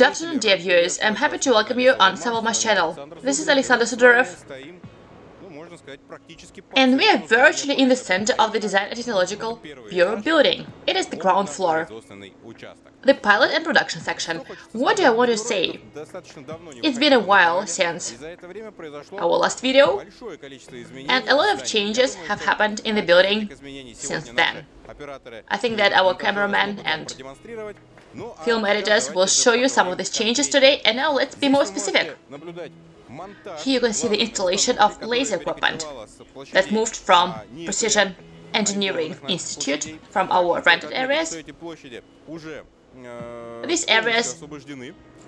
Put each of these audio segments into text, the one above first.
Good afternoon, dear viewers. I'm happy to welcome you on Savalma's channel. This is Alexander Sudorov, and we are virtually in the center of the Design and Technological Bureau building. It is the ground floor, the pilot and production section. What do I want to say? It's been a while since our last video, and a lot of changes have happened in the building since then. I think that our cameraman and film editors will show you some of these changes today, and now let's be more specific. Here you can see the installation of laser equipment that moved from Precision Engineering Institute from our rented areas. These areas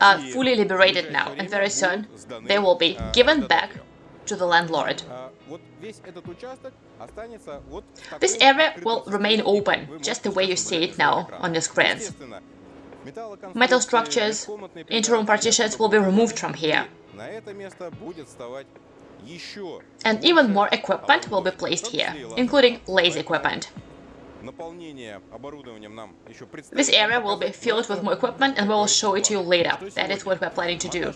are fully liberated now, and very soon they will be given back to the landlord. This area will remain open, just the way you see it now on your screens. Metal structures, interim partitions will be removed from here. And even more equipment will be placed here, including laser equipment. This area will be filled with more equipment and we will show it to you later. That is what we're planning to do.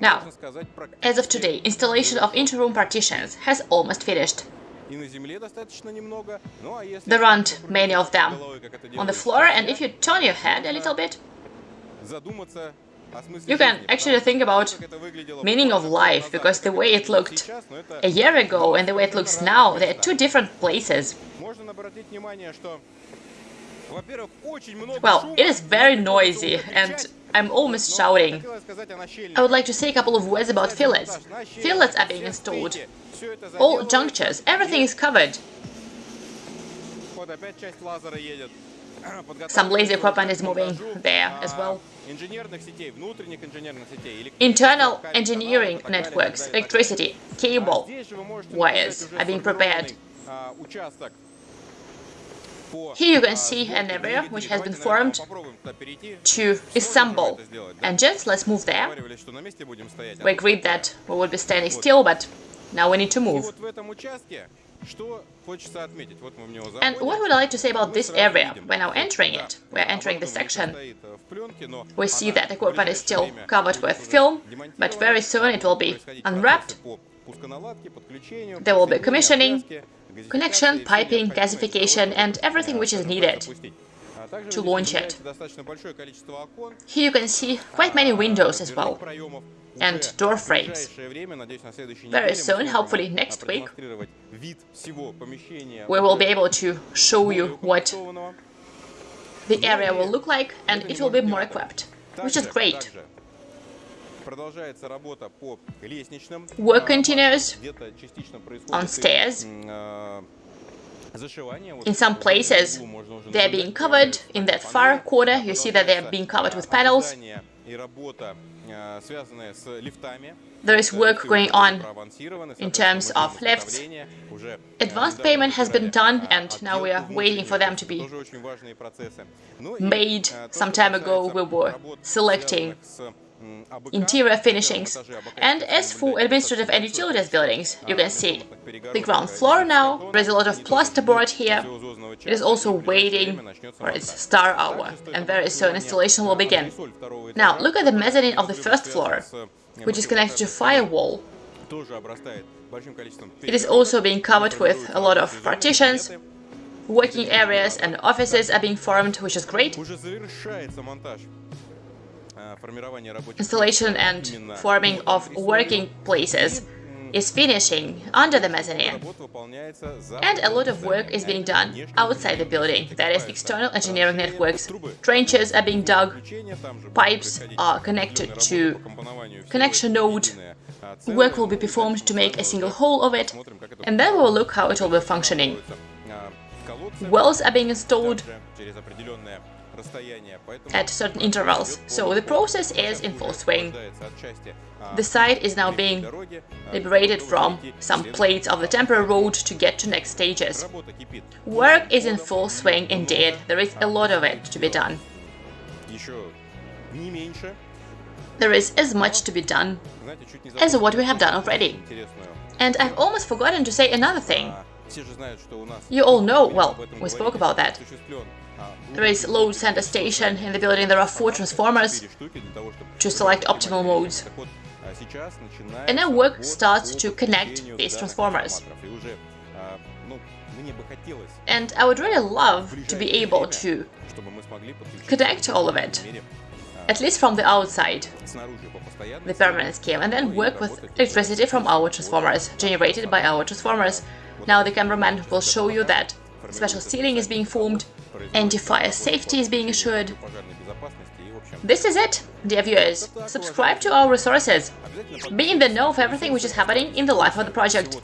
Now, as of today, installation of interim partitions has almost finished. There aren't many of them. on the floor, and if you turn your head a little bit, you can actually think about meaning of life, because the way it looked a year ago and the way it looks now, they're two different places. Well, it is very noisy, and I'm almost shouting. I would like to say a couple of words about fillets. Fillets are being installed. All junctures, everything is covered. Some laser equipment is moving there as well. Internal engineering networks, electricity, cable, wires are being prepared. Here you can see an area which has been formed to assemble engines. Let's move there. We agreed that we would be standing still, but now we need to move. And what would I like to say about this area? We're now entering it. We're entering the section. We see that equipment is still covered with film, but very soon it will be unwrapped. There will be commissioning, connection, piping, gasification, and everything which is needed to launch it. Here you can see quite many windows as well, and door frames. Very soon, hopefully next week, we will be able to show you what the area will look like, and it will be more equipped, which is great. Work continues on stairs. In some places, they're being covered. In that far corner, you see that they're being covered with panels. There is work going on in terms of lifts. Advanced payment has been done, and now we are waiting for them to be made. Some time ago, we were selecting interior finishings. And as for administrative and utilities buildings, you can see the ground floor now, there's a lot of plasterboard here. It is also waiting for its star hour, and very soon installation will begin. Now, look at the mezzanine of the first floor, which is connected to firewall. It is also being covered with a lot of partitions, working areas and offices are being formed, which is great. Installation and forming of working places is finishing under the mezzanine. And a lot of work is being done outside the building, that is external engineering networks. Trenches are being dug, pipes are connected to connection node, work will be performed to make a single whole of it, and then we will look how it will be functioning. Wells are being installed, at certain intervals. So the process is in full swing. The site is now being liberated from some plates of the temporary road to get to next stages. Work is in full swing indeed, there is a lot of it to be done. There is as much to be done as what we have done already. And I've almost forgotten to say another thing. You all know, well, we spoke about that. There is load center station in the building. There are four transformers to select optimal modes. And now work starts to connect these transformers. And I would really love to be able to connect all of it, at least from the outside, the permanent scheme, and then work with electricity from our transformers, generated by our transformers. Now the cameraman will show you that special ceiling is being formed, anti-fire safety is being assured. This is it, dear viewers. Subscribe to our resources. Be in the know of everything which is happening in the life of the project.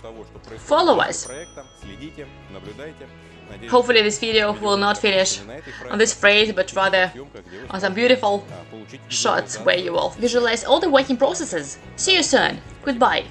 Follow us. Hopefully this video will not finish on this phrase, but rather on some beautiful shots where you will visualize all the working processes. See you soon. Goodbye.